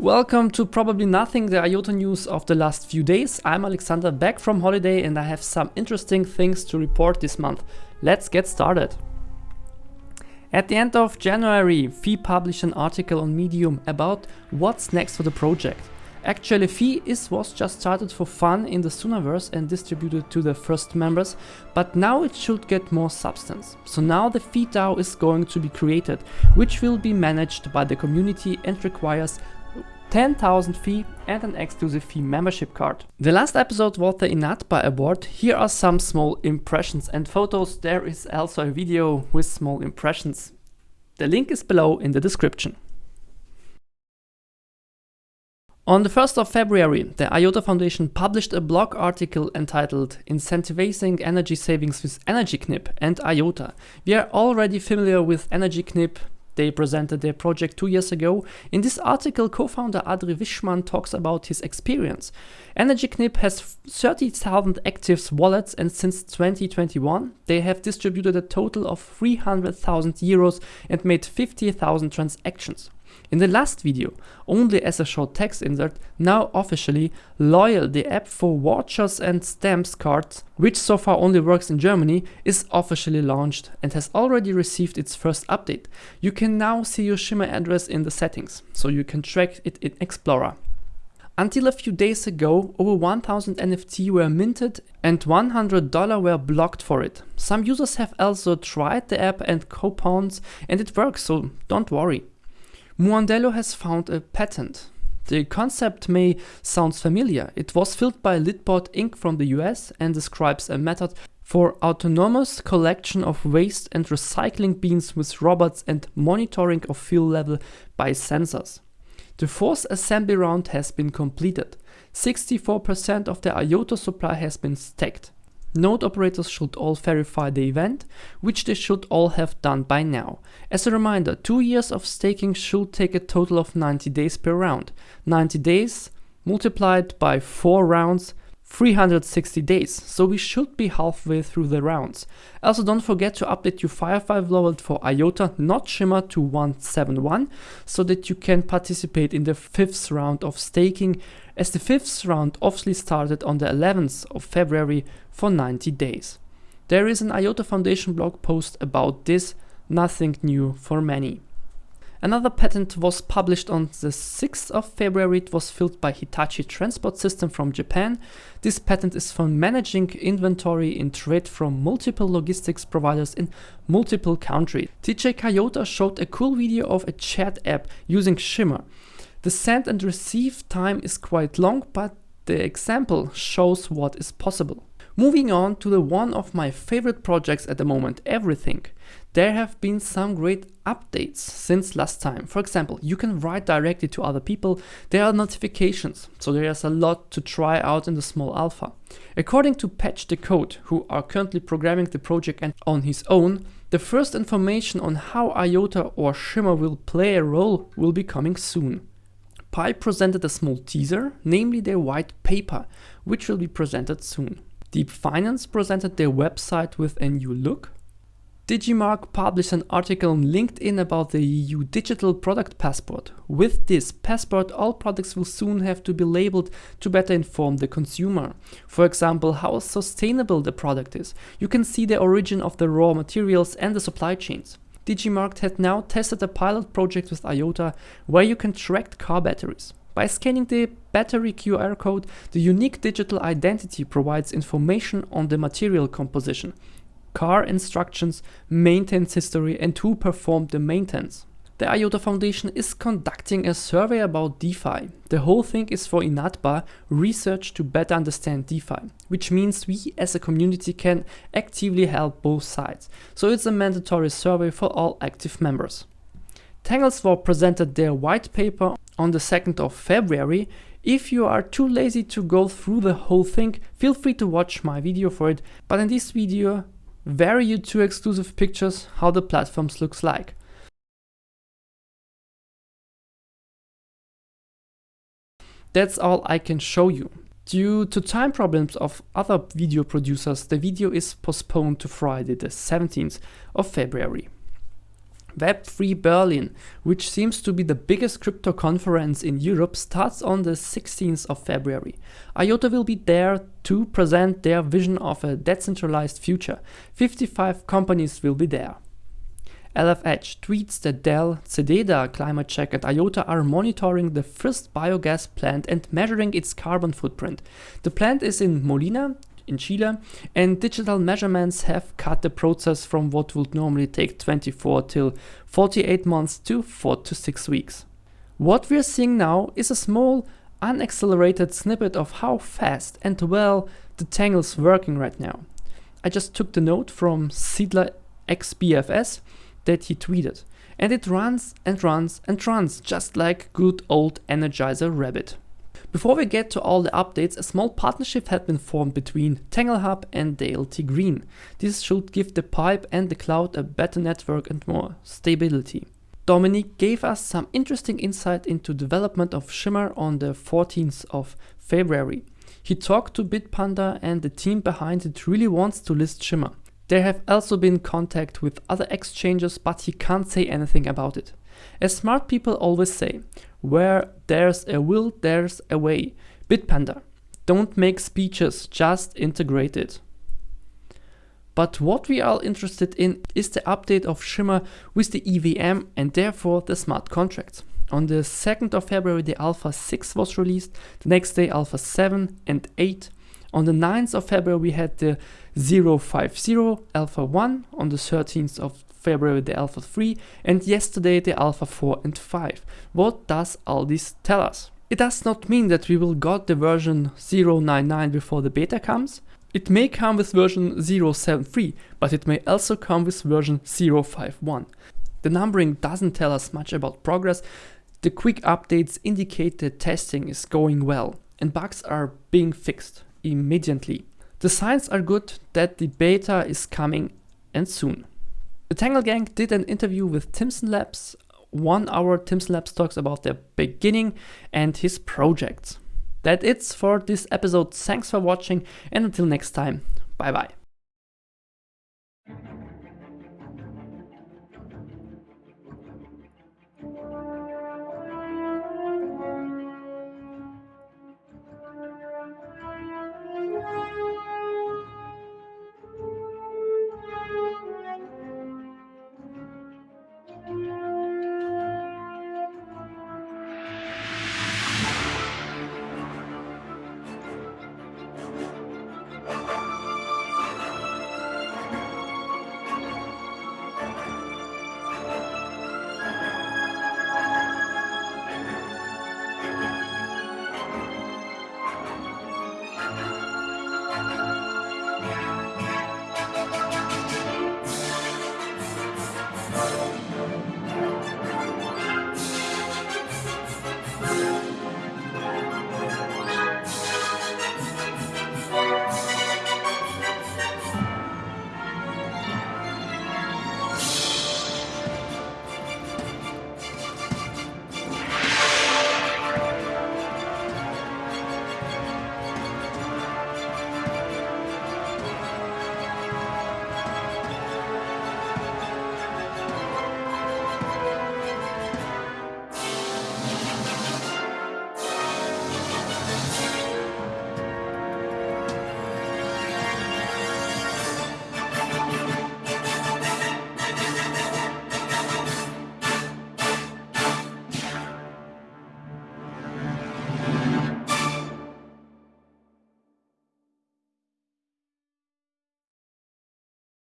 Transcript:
Welcome to Probably Nothing, the IOTA news of the last few days. I'm Alexander back from holiday and I have some interesting things to report this month. Let's get started. At the end of January, Fee published an article on Medium about what's next for the project. Actually, Fee is, was just started for fun in the Soonaverse and distributed to the first members, but now it should get more substance. So now the Fee DAO is going to be created, which will be managed by the community and requires 10,000 fee and an exclusive fee membership card. The last episode was the INATBA award. Here are some small impressions and photos. There is also a video with small impressions. The link is below in the description. On the 1st of February, the IOTA Foundation published a blog article entitled Incentivizing Energy Savings with EnergyKnip and IOTA. We are already familiar with EnergyKnip, they presented their project two years ago. In this article, co-founder Adri Wischmann talks about his experience. EnergyKnip has 30,000 active wallets and since 2021 they have distributed a total of 300,000 euros and made 50,000 transactions. In the last video, only as a short text insert, now officially, Loyal, the app for vouchers and stamps cards, which so far only works in Germany, is officially launched and has already received its first update. You can now see your Shimmer address in the settings, so you can track it in Explorer. Until a few days ago, over 1000 NFT were minted and $100 were blocked for it. Some users have also tried the app and coupons and it works, so don't worry. Muandello has found a patent. The concept may sound familiar. It was filled by Litbot Inc. from the US and describes a method for autonomous collection of waste and recycling bins with robots and monitoring of fuel level by sensors. The fourth assembly round has been completed. 64% of the IOTA supply has been stacked. Node operators should all verify the event, which they should all have done by now. As a reminder, 2 years of staking should take a total of 90 days per round. 90 days multiplied by 4 rounds 360 days, so we should be halfway through the rounds. Also don't forget to update your Firefly level for IOTA, not Shimmer to 171, so that you can participate in the 5th round of staking, as the 5th round officially started on the 11th of February for 90 days. There is an IOTA Foundation blog post about this, nothing new for many. Another patent was published on the 6th of February. It was filled by Hitachi Transport System from Japan. This patent is for managing inventory in trade from multiple logistics providers in multiple countries. TJ Kayota showed a cool video of a chat app using Shimmer. The send and receive time is quite long, but the example shows what is possible. Moving on to the one of my favorite projects at the moment, Everything. There have been some great updates since last time. For example, you can write directly to other people. There are notifications, so there is a lot to try out in the small alpha. According to Patch the Code, who are currently programming the project and on his own, the first information on how IOTA or Shimmer will play a role will be coming soon. Pi presented a small teaser, namely their white paper, which will be presented soon. Deep Finance presented their website with a new look. Digimarc published an article on LinkedIn about the EU Digital Product Passport. With this passport, all products will soon have to be labeled to better inform the consumer. For example, how sustainable the product is. You can see the origin of the raw materials and the supply chains. Digimarc had now tested a pilot project with IOTA where you can track car batteries. By scanning the battery QR code, the unique digital identity provides information on the material composition, car instructions, maintenance history and who performed the maintenance. The IOTA Foundation is conducting a survey about DeFi. The whole thing is for INATBA research to better understand DeFi, which means we as a community can actively help both sides. So it's a mandatory survey for all active members. TangleSwap presented their white paper on the 2nd of February. If you are too lazy to go through the whole thing, feel free to watch my video for it, but in this video, vary you two exclusive pictures how the platforms looks like. That's all I can show you. Due to time problems of other video producers, the video is postponed to Friday the 17th of February. Web3 Berlin, which seems to be the biggest crypto conference in Europe, starts on the 16th of February. IOTA will be there to present their vision of a decentralized future. 55 companies will be there. LFH tweets that Dell, ZEDEDA, Climate Check and IOTA are monitoring the first biogas plant and measuring its carbon footprint. The plant is in Molina, in Chile, and digital measurements have cut the process from what would normally take 24 till 48 months to 4 to 6 weeks. What we're seeing now is a small, unaccelerated snippet of how fast and well the Tangle's working right now. I just took the note from Seedler XBFS that he tweeted, and it runs and runs and runs just like good old Energizer Rabbit. Before we get to all the updates, a small partnership had been formed between TangleHub and DLT Green. This should give the pipe and the cloud a better network and more stability. Dominic gave us some interesting insight into development of Shimmer on the 14th of February. He talked to Bitpanda and the team behind it really wants to list Shimmer. There have also been contact with other exchanges but he can't say anything about it. As smart people always say, where there's a will, there's a way. Bitpanda. Don't make speeches, just integrate it. But what we are interested in is the update of Shimmer with the EVM and therefore the smart contracts. On the 2nd of February the Alpha 6 was released, the next day Alpha 7 and 8. On the 9th of February we had the 050 Alpha 1, on the 13th of February the Alpha 3 and yesterday the Alpha 4 and 5. What does all this tell us? It does not mean that we will got the version 099 before the beta comes. It may come with version 073, but it may also come with version 051. The numbering doesn't tell us much about progress. The quick updates indicate that testing is going well and bugs are being fixed immediately. The signs are good that the beta is coming and soon. The Tangle Gang did an interview with Timson Labs. One hour Timson Labs talks about their beginning and his projects. That it's for this episode. Thanks for watching and until next time. Bye bye.